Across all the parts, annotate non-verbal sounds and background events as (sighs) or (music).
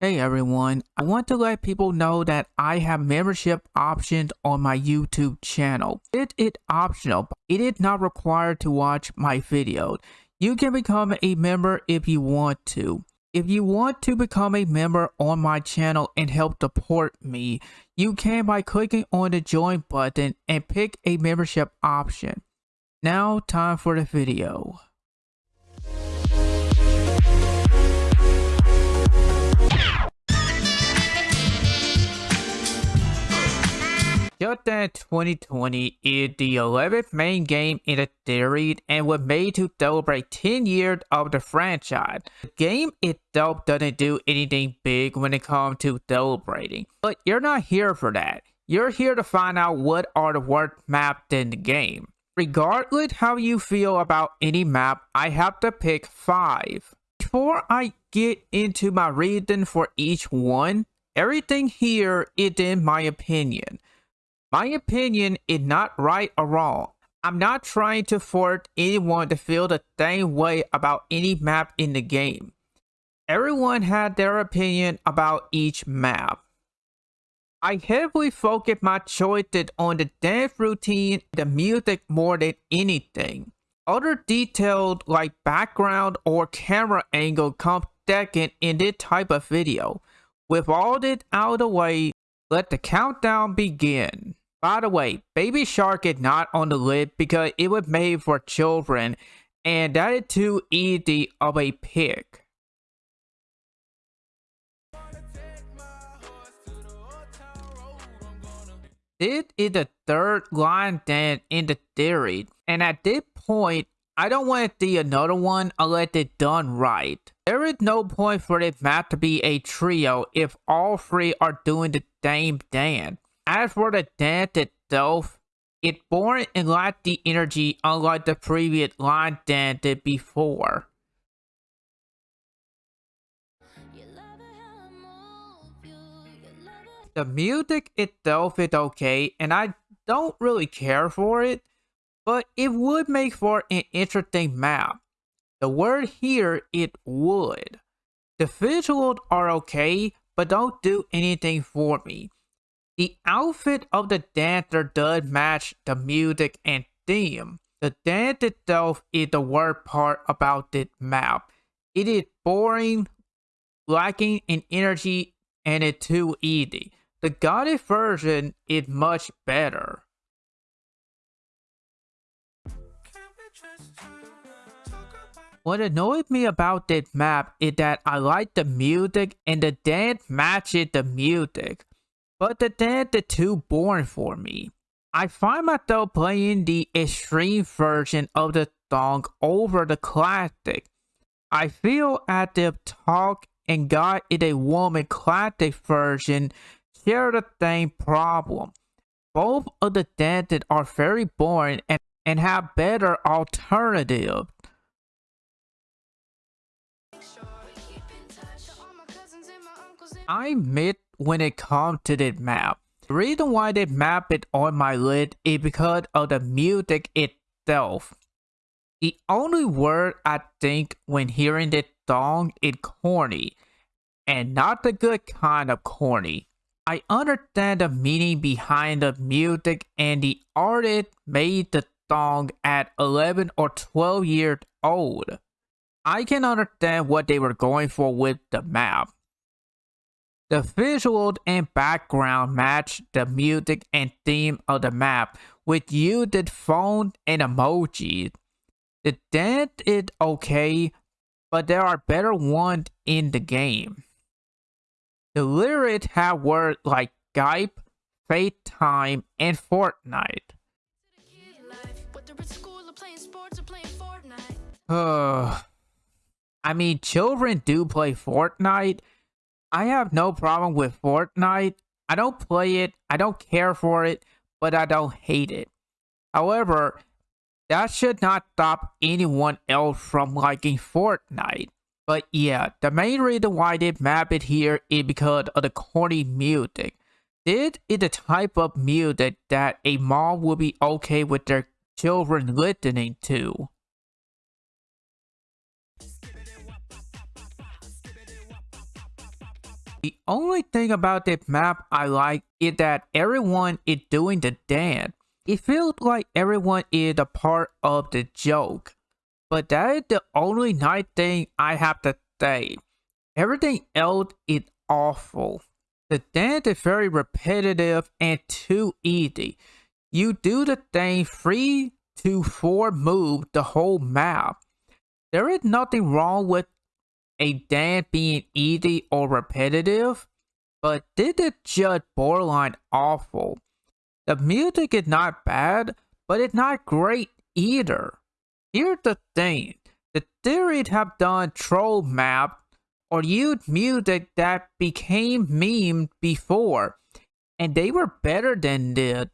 Hey everyone, I want to let people know that I have membership options on my YouTube channel. It is optional, it is not required to watch my videos. You can become a member if you want to. If you want to become a member on my channel and help support me, you can by clicking on the join button and pick a membership option. Now time for the video. Just Dance 2020 is the 11th main game in the series and was made to celebrate 10 years of the franchise. The game itself doesn't do anything big when it comes to celebrating, but you're not here for that. You're here to find out what are the worst maps in the game. Regardless how you feel about any map, I have to pick 5. Before I get into my reason for each one, everything here is in my opinion. My opinion is not right or wrong. I'm not trying to force anyone to feel the same way about any map in the game. Everyone had their opinion about each map. I heavily focus my choices on the dance routine the music more than anything. Other details like background or camera angle come second in this type of video. With all this out of the way, let the countdown begin. By the way, Baby Shark is not on the list because it was made for children and that is too easy of a pick. This is the third line dance in the series, and at this point, I don't want to see another one unless it's done right. There is no point for this map to be a trio if all three are doing the same dance. As for the dance itself, it born and lacked the energy unlike the previous line dance did before. The music itself is okay and I don't really care for it, but it would make for an interesting map. The word here, it would. The visuals are okay, but don't do anything for me. The outfit of the dancer does match the music and theme. The dance itself is the worst part about this map. It is boring, lacking in energy, and it's too easy. The Goddess version is much better. What annoyed me about this map is that I like the music and the dance matches the music but the dead are too boring for me. I find myself playing the extreme version of the song over the classic. I feel as if Talk and God is a Woman classic version share the same problem. Both of the dances are very boring and, and have better alternatives. I admit when it comes to the map. The reason why they map it on my list is because of the music itself. The only word I think when hearing this song is corny, and not the good kind of corny. I understand the meaning behind the music and the artist made the song at 11 or 12 years old. I can understand what they were going for with the map. The visuals and background match the music and theme of the map with used phone and emojis. The dance is okay, but there are better ones in the game. The lyrics have words like Skype, FaceTime, and Fortnite. (sighs) I mean, children do play Fortnite, I have no problem with Fortnite. I don't play it, I don't care for it, but I don't hate it. However, that should not stop anyone else from liking Fortnite. But yeah, the main reason why they map it here is because of the corny music. This is the type of music that a mom would be okay with their children listening to. The only thing about this map I like is that everyone is doing the dance. It feels like everyone is a part of the joke. But that is the only nice thing I have to say. Everything else is awful. The dance is very repetitive and too easy. You do the same 3 to 4 move the whole map. There is nothing wrong with a dance being easy or repetitive, but did it just borderline awful. The music is not bad, but it's not great either. Here's the thing, the series have done troll map or used music that became meme before, and they were better than this.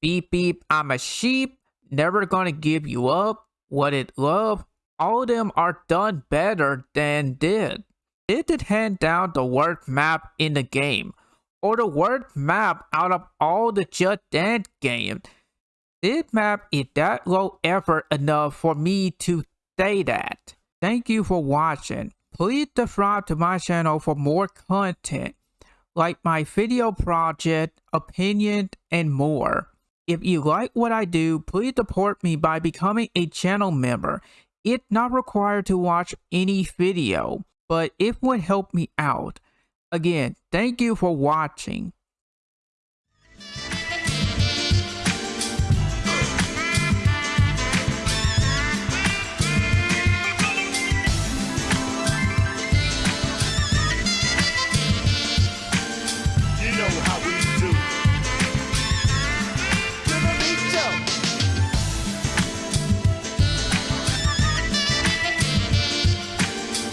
Beep beep, I'm a sheep, never gonna give you up, what it love, all of them are done better than did. Did it hand down the worst map in the game, or the worst map out of all the Just Dance games. This map is that low effort enough for me to say that. Thank you for watching. Please subscribe to my channel for more content, like my video project, opinions, and more. If you like what I do, please support me by becoming a channel member. It's not required to watch any video, but it would help me out. Again, thank you for watching.